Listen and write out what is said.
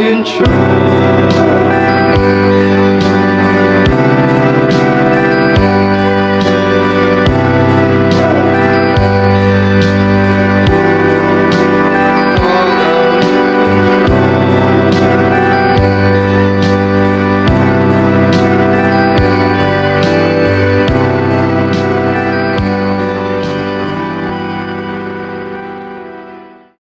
can try.